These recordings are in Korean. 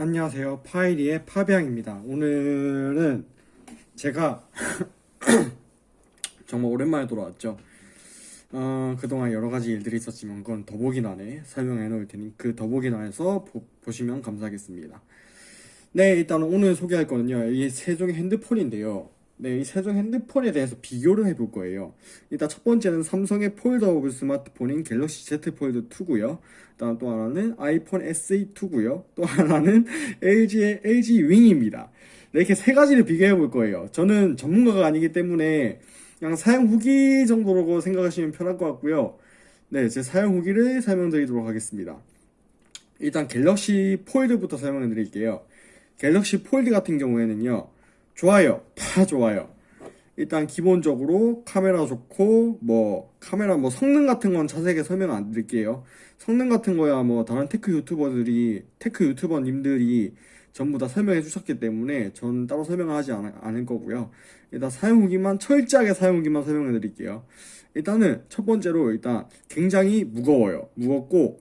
안녕하세요. 파이리의 파비앙입니다. 오늘은 제가 정말 오랜만에 돌아왔죠. 어, 그동안 여러 가지 일들이 있었지만 그건 더보기란에 설명해 놓을 테니 그 더보기란에서 보, 보시면 감사하겠습니다. 네, 일단 오늘 소개할 거는요. 이 세 종의 핸드폰인데요. 네, 이 세 종 핸드폰에 대해서 비교를 해볼 거예요. 일단 첫 번째는 삼성의 폴더블 스마트폰인 갤럭시 Z 폴드 2고요. 다음 또 하나는 아이폰 SE2고요. 또 하나는 LG의 LG 윙입니다. 네, 이렇게 세 가지를 비교해 볼 거예요. 저는 전문가가 아니기 때문에 그냥 사용 후기 정도로 생각하시면 편할 것 같고요. 네, 제 사용 후기를 설명드리도록 하겠습니다. 일단 갤럭시 폴드부터 설명해 드릴게요. 갤럭시 폴드 같은 경우에는요. 좋아요. 다 좋아요. 일단 기본적으로 카메라 좋고 뭐 카메라 뭐 성능 같은 건 자세하게 설명 안 드릴게요. 성능 같은 거야 뭐 다른 tech 유튜버들이 tech 유튜버님들이 전부 다 설명해 주셨기 때문에 전 따로 설명하지 않, 않을 거고요. 일단 사용 후기만 철저하게 사용 후기만 설명해 드릴게요. 일단은 첫 번째로 일단 굉장히 무거워요. 무겁고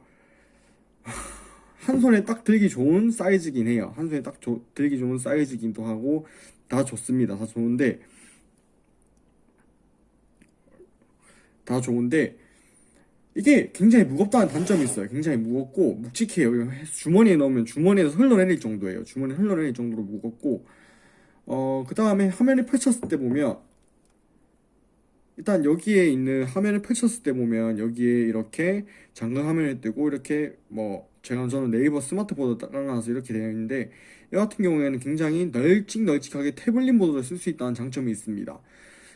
한 손에 딱 들기 좋은 사이즈긴 해요. 한 손에 딱 조, 들기 좋은 사이즈긴 도 하고 다 좋습니다. 다 좋은데 다 좋은데 이게 굉장히 무겁다는 단점이 있어요. 굉장히 무겁고 묵직해요. 주머니에 넣으면 주머니에서 흘러내릴 정도예요. 주머니에 흘러내릴 정도로 무겁고 어, 그 다음에 화면을 펼쳤을 때 보면 일단 여기에 있는 화면을 펼쳤을 때 보면 여기에 이렇게 잠금 화면을 뜨고 이렇게 뭐 제가 저는 네이버 스마트보드 깔아놔서 이렇게 되어 있는데 이 같은 경우에는 굉장히 널찍널찍하게 태블릿 모드를 쓸 수 있다는 장점이 있습니다.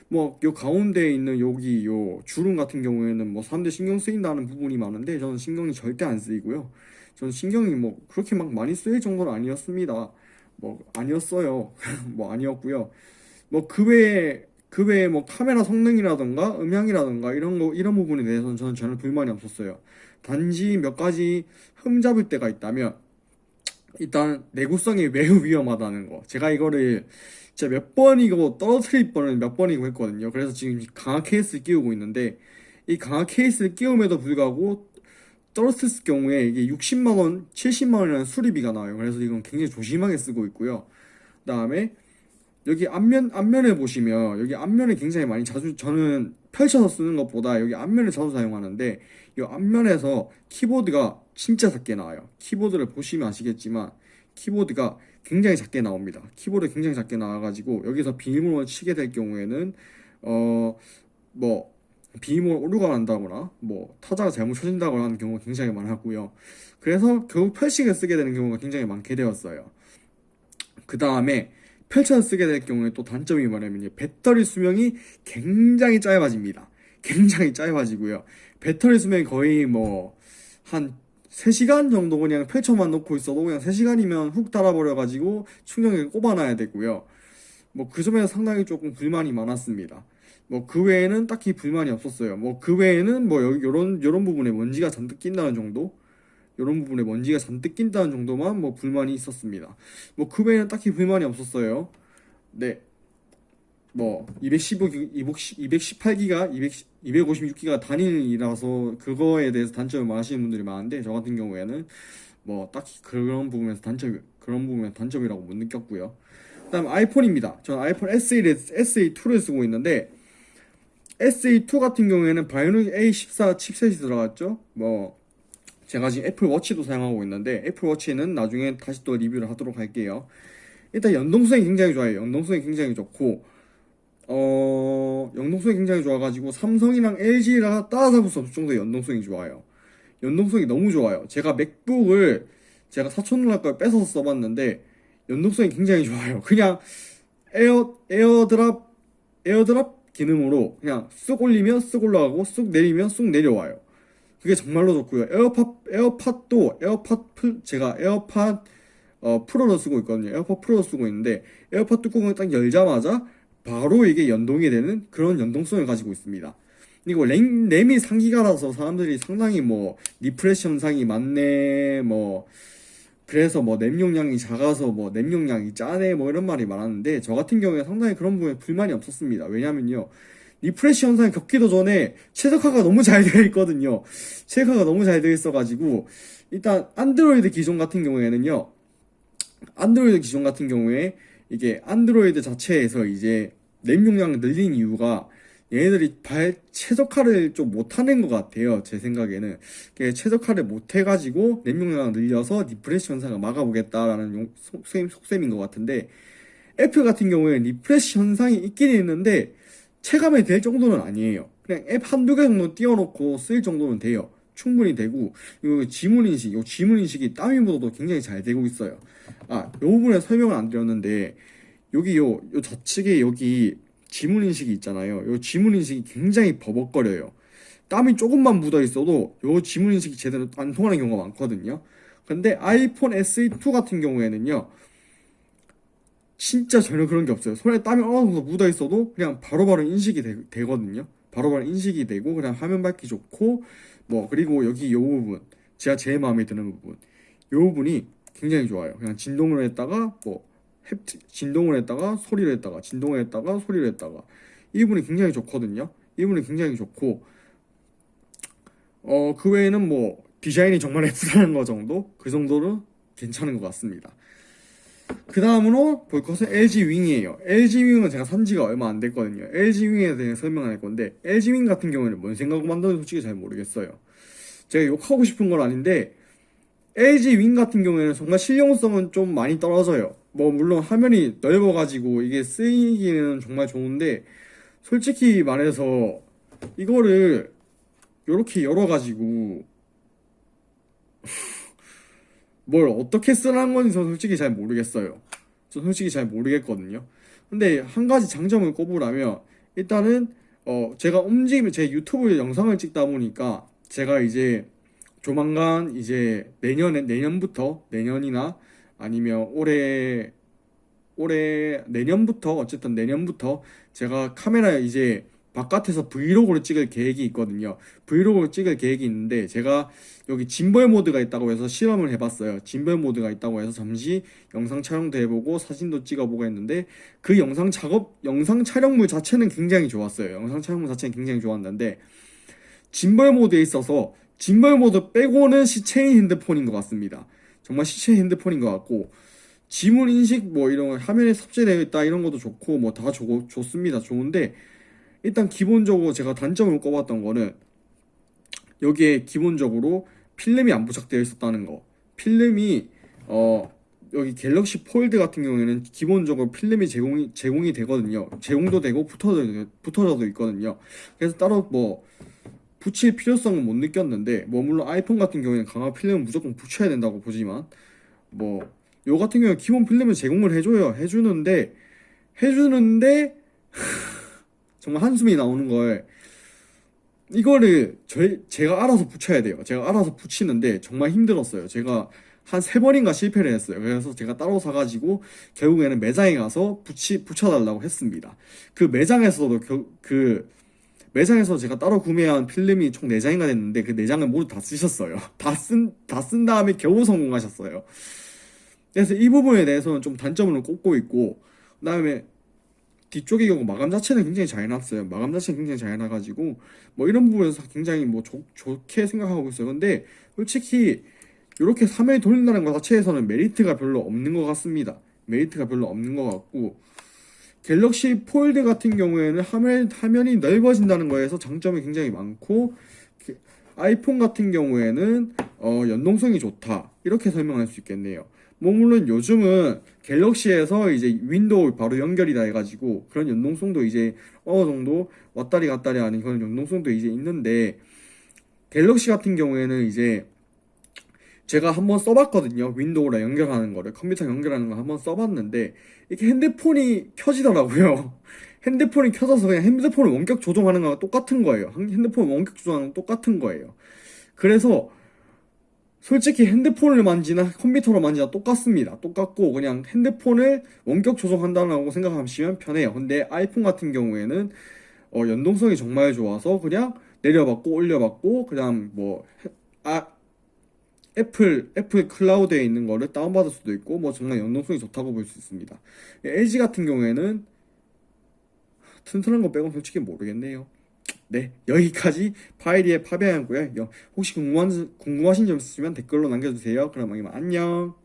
뭐 요 가운데에 있는 여기 요 주름 같은 경우에는 뭐 사람들 신경 쓰인다는 부분이 많은데 저는 신경이 절대 안 쓰이고요. 저는 신경이 뭐 그렇게 막 많이 쓰일 정도는 아니었습니다. 뭐 아니었어요. 뭐 아니었고요. 뭐 그 외에 그 외에 뭐 카메라 성능이라던가 음향이라던가 이런 거 이런 부분에 대해서는 저는 전혀 불만이 없었어요. 단지 몇 가지 흠잡을 때가 있다면 일단 내구성이 매우 위험하다는 거. 제가 이거를 진짜 몇 번이고 떨어뜨릴 뻔을 몇 번이고 했거든요. 그래서 지금 강화 케이스를 끼우고 있는데 이 강화 케이스를 끼움에도 불구하고 떨어뜨렸을 경우에 이게 60만원, 70만원이라는 수리비가 나와요. 그래서 이건 굉장히 조심하게 쓰고 있고요. 그 다음에 여기 앞면, 앞면에 보시면 여기 앞면에 굉장히 많이 자주 저는 펼쳐서 쓰는 것보다 여기 앞면을 자주 사용하는데 이 앞면에서 키보드가 진짜 작게 나와요. 키보드를 보시면 아시겠지만 키보드가 굉장히 작게 나옵니다. 키보드 굉장히 작게 나와가지고 여기서 비밀번호를 치게 될 경우에는 어 뭐 비밀번호 오류가 난다거나 뭐 타자가 잘못 쳐진다거나 하는 경우가 굉장히 많았고요. 그래서 결국 펼치게 쓰게 되는 경우가 굉장히 많게 되었어요. 그 다음에 펼쳐서 쓰게 될 경우에 또 단점이 뭐냐면 배터리 수명이 굉장히 짧아집니다. 굉장히 짧아지고요. 배터리 수명이 거의 뭐 한 3시간 정도 그냥 펼쳐만 놓고 있어도 그냥 3시간이면 훅 달아버려가지고 충전기를 꼽아놔야 되고요. 뭐 그 점에서 상당히 조금 불만이 많았습니다. 뭐 그 외에는 딱히 불만이 없었어요. 뭐 그 외에는 뭐 요런 요런 부분에 먼지가 잔뜩 낀다는 정도? 이런 부분에 먼지가 잔뜩 낀다는 정도만 뭐 불만이 있었습니다. 뭐 그 외에는 딱히 불만이 없었어요. 네. 뭐 215, 218기가 200, 256기가 단일이라서 그거에 대해서 단점을 말하시는 분들이 많은데 저 같은 경우에는 뭐 딱히 그런 부분에서 단점 그런 부분에 단점이라고 못 느꼈고요. 그다음 아이폰입니다. 저는 아이폰 SE를 SE2를 쓰고 있는데 SE2 같은 경우에는 바이오닉 A14 칩셋이 들어갔죠. 뭐 제가 지금 애플 워치도 사용하고 있는데 애플 워치는 나중에 다시 또 리뷰를 하도록 할게요. 일단 연동성이 굉장히 좋아요. 연동성이 굉장히 좋고 어 연동성이 굉장히 좋아가지고 삼성이랑 LG랑 따라잡을 수 없을 정도의 연동성이 좋아요. 연동성이 너무 좋아요. 제가 맥북을 제가 사촌 누나 걸 뺏어서 써봤는데 연동성이 굉장히 좋아요. 그냥 에어 에어드랍 에어드랍 기능으로 그냥 쑥 올리면 쑥 올라가고 쑥 내리면 쑥 내려와요. 그게 정말로 좋고요. 에어팟 에어팟도 에어팟 풀 제가 에어팟 어, 프로로 쓰고 있거든요. 에어팟 프로로 쓰고 있는데 에어팟 뚜껑을 딱 열자마자 바로 이게 연동이 되는 그런 연동성을 가지고 있습니다. 그리고 램, 램이 3기가라서 사람들이 상당히 뭐 refresh 현상이 많네 뭐 그래서 뭐 램 용량이 작아서 뭐 램 용량이 짜네 뭐 이런 말이 많았는데 저 같은 경우에 상당히 그런 부분에 불만이 없었습니다. 왜냐면요. refresh 현상이 겪기도 전에 최적화가 너무 잘 되어 있거든요. 최적화가 너무 잘 되어 있어가지고 일단 안드로이드 기종 같은 경우에는요. 안드로이드 기종 같은 경우에 이게 안드로이드 자체에서 이제 램 용량을 늘린 이유가 얘네들이 발 최적화를 좀 못하는 것 같아요. 제 생각에는 최적화를 못해가지고 램 용량을 늘려서 refresh 현상을 막아보겠다라는 용- 속셈, 속셈인 것 같은데 애플 같은 경우에는 refresh 현상이 있긴 있는데 체감이 될 정도는 아니에요. 그냥 앱 한두 개 정도 띄워놓고 쓸 정도는 돼요. 충분히 되고 이 지문 인식, 이 지문 인식이 땀이 묻어도 굉장히 잘 되고 있어요. 아, 이 부분에 설명을 안 드렸는데 여기 요, 요 좌측에 여기 지문 인식이 있잖아요. 요 지문 인식이 굉장히 버벅거려요. 땀이 조금만 묻어 있어도 요 지문 인식이 제대로 안 통하는 경우가 많거든요. 근데 아이폰 SE2 같은 경우에는요. 진짜 전혀 그런 게 없어요. 손에 땀이 어느 정도 묻어 있어도 그냥 바로 바로 인식이 되, 거든요 바로바로 인식이 되고 그냥 화면 밝기 좋고 뭐 그리고 여기 요 부분 제가 제일 마음에 드는 부분 요 부분이 굉장히 좋아요. 그냥 진동을 했다가 뭐 진동을 했다가 소리를 했다가 진동을 했다가 소리를 했다가 이 부분이 굉장히 좋거든요. 이 부분이 굉장히 좋고 어 그 외에는 뭐 디자인이 정말 예쁘다는 거 정도 그 정도는 괜찮은 것 같습니다. 그 다음으로 볼 것은 LG 윙이에요. LG 윙은 제가 산 지가 얼마 안 됐거든요. LG 윙에 대해 설명을 할 건데, LG 윙 같은 경우에는 뭔 생각으로 만드는지 솔직히 잘 모르겠어요. 제가 욕하고 싶은 건 아닌데, LG 윙 같은 경우에는 정말 실용성은 좀 많이 떨어져요. 뭐, 물론 화면이 넓어가지고 이게 쓰이기는 정말 좋은데, 솔직히 말해서, 이거를 이렇게 열어가지고, 뭘 어떻게 쓰라는 건지 저 솔직히 잘 모르겠어요. 저 솔직히 잘 모르겠거든요. 근데 한 가지 장점을 꼽으라면 일단은 어 제가 움직이면 제 유튜브 영상을 찍다 보니까 제가 이제 조만간 이제 내년에 내년부터 내년이나 아니면 올해 올해 내년부터 어쨌든 내년부터 제가 카메라 이제 바깥에서 브이로그를 찍을 계획이 있거든요. 브이로그를 찍을 계획이 있는데 제가 여기 짐벌 모드가 있다고 해서 실험을 해봤어요. 짐벌 모드가 있다고 해서 잠시 영상 촬영도 해보고 사진도 찍어보고 했는데 그 영상 작업 영상 촬영물 자체는 굉장히 좋았어요. 영상 촬영물 자체는 굉장히 좋았는데 짐벌 모드에 있어서 짐벌 모드 빼고는 시체인 핸드폰인 것 같습니다. 정말 시체 핸드폰인 것 같고 지문 인식 뭐 이런 거 화면에 삽재되어 있다 이런 것도 좋고 뭐 다 좋습니다. 좋은데 일단 기본적으로 제가 단점을 꼽았던 거는 여기에 기본적으로 필름이 안 부착되어 있었다는 거. 필름이 어 여기 갤럭시 폴드 같은 경우에는 기본적으로 필름이 제공이 제공이 되거든요. 제공도 되고 붙어져 붙어져도 있거든요. 그래서 따로 뭐 붙일 필요성은 못 느꼈는데 뭐 물론 아이폰 같은 경우에는 강화 필름은 무조건 붙여야 된다고 보지만 뭐 요 같은 경우에 기본 필름을 제공을 해줘요. 해주는데 해주는데 정말 한숨이 나오는 걸 이거를 저희 제가 알아서 붙여야 돼요. 제가 알아서 붙이는데 정말 힘들었어요. 제가 한 세 번인가 실패를 했어요. 그래서 제가 따로 사가지고 결국에는 매장에 가서 붙이 붙여달라고 했습니다. 그 매장에서도 겨, 그 매장에서 제가 따로 구매한 필름이 총 4장인가 됐는데 그 4장을 모두 다 쓰셨어요. 다 쓴 다 쓴 다음에 겨우 성공하셨어요. 그래서 이 부분에 대해서는 좀 단점을 꼽고 있고 그 다음에 뒤쪽의 경우 마감 자체는 굉장히 잘 해놨어요. 마감 자체는 굉장히 잘 해놔가지고 뭐 이런 부분에서 굉장히 뭐 좋, 좋게 생각하고 있어요. 근데 솔직히 이렇게 3회 돌린다는 것 자체에서는 메리트가 별로 없는 것 같습니다. 메리트가 별로 없는 것 같고 갤럭시 폴드 같은 경우에는 화면, 화면이 넓어진다는 거에서 장점이 굉장히 많고 아이폰 같은 경우에는 어, 연동성이 좋다 이렇게 설명할 수 있겠네요. 뭐 물론 요즘은 갤럭시에서 이제 윈도우 바로 연결이 다 해가지고 그런 연동성도 이제 어느 정도 왔다리 갔다리 하는 그런 연동성도 이제 있는데 갤럭시 같은 경우에는 이제 제가 한번 써봤거든요. 윈도우랑 연결하는 거를. 컴퓨터 연결하는 거 한번 써봤는데 이게 핸드폰이 켜지더라고요. 핸드폰이 켜져서 그냥 핸드폰을 원격 조종하는 거랑 똑같은 거예요. 핸드폰 원격 조종하는 거 똑같은 거예요. 그래서 솔직히 핸드폰을 만지나 컴퓨터를 만지나 똑같습니다. 똑같고 그냥 핸드폰을 원격 조정한다고 생각하시면 편해요. 근데 아이폰 같은 경우에는 어, 연동성이 정말 좋아서 그냥 내려받고 올려받고 그냥 뭐 아, 애플 애플 클라우드에 있는 거를 다운받을 수도 있고 뭐 정말 연동성이 좋다고 볼 수 있습니다. LG 같은 경우에는 튼튼한 거 빼고 솔직히 모르겠네요. 네, 여기까지 파이리의 파비앙이고요. 혹시 궁금한, 궁금하신 점 있으시면 댓글로 남겨주세요. 그럼 안녕.